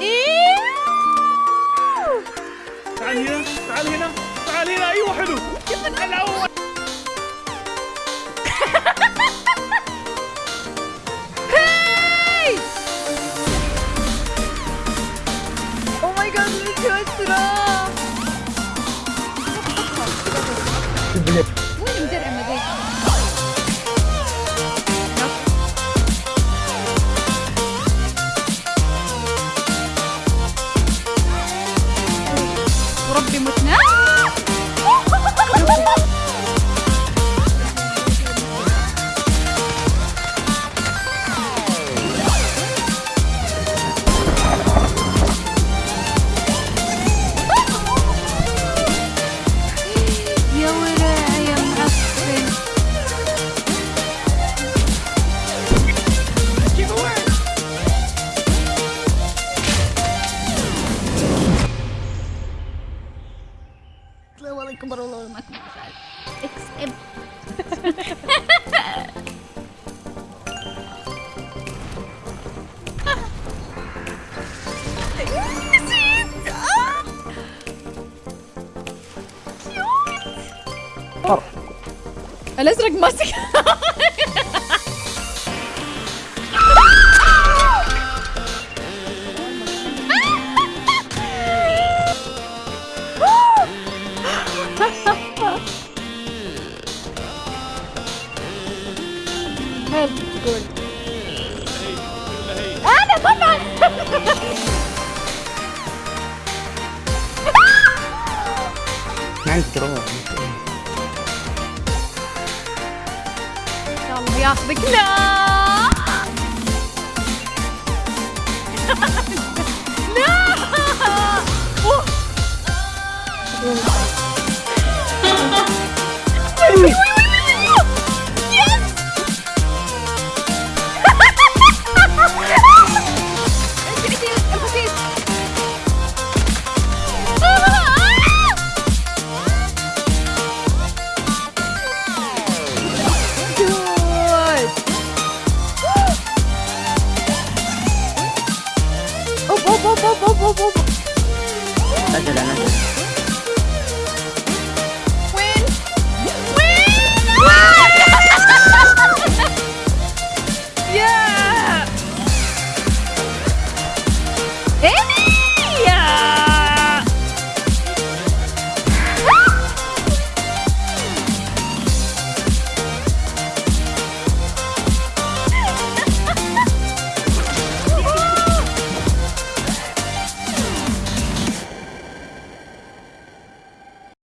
إيه؟ تعال هنا تعال هنا تعال هنا. أيوه حلو. الأول هاي وربي متنا الله اكبر والله اكبر اكس ام نسيت آه. فرق الازرق ماسك هل تقول أنا طبعا. عندي شاء الله ياخذك لا. لا. 不不不不不！大家来来来！